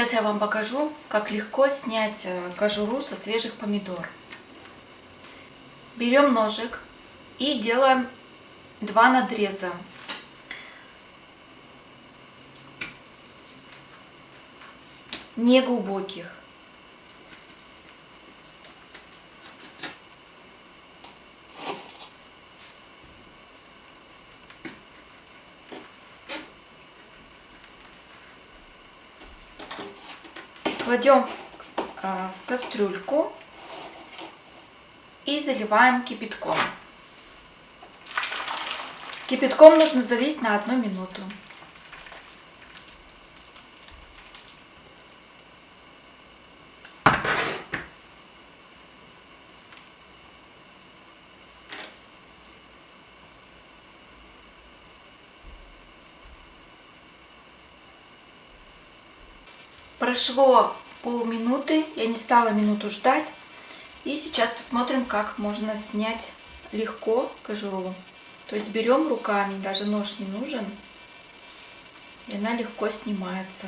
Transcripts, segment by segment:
Сейчас я вам покажу, как легко снять э, кожуру со свежих помидор. Берем ножик и делаем два надреза. Не Кладем а, в кастрюльку и заливаем кипятком. Кипятком нужно залить на одну минуту. Прошло полминуты, я не стала минуту ждать. И сейчас посмотрим, как можно снять легко кожуру. То есть берем руками, даже нож не нужен, и она легко снимается.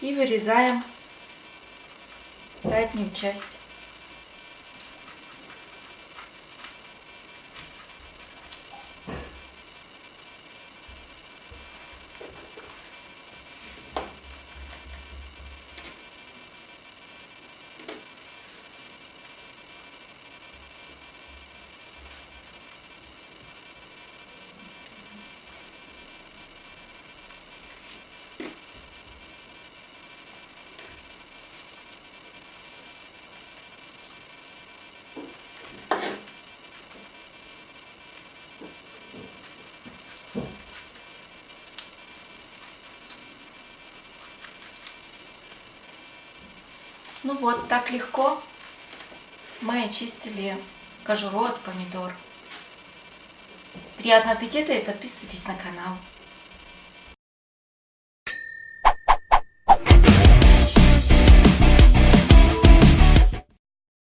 И вырезаем заднюю часть. Ну вот, так легко мы очистили кожуру от помидор. Приятного аппетита и подписывайтесь на канал.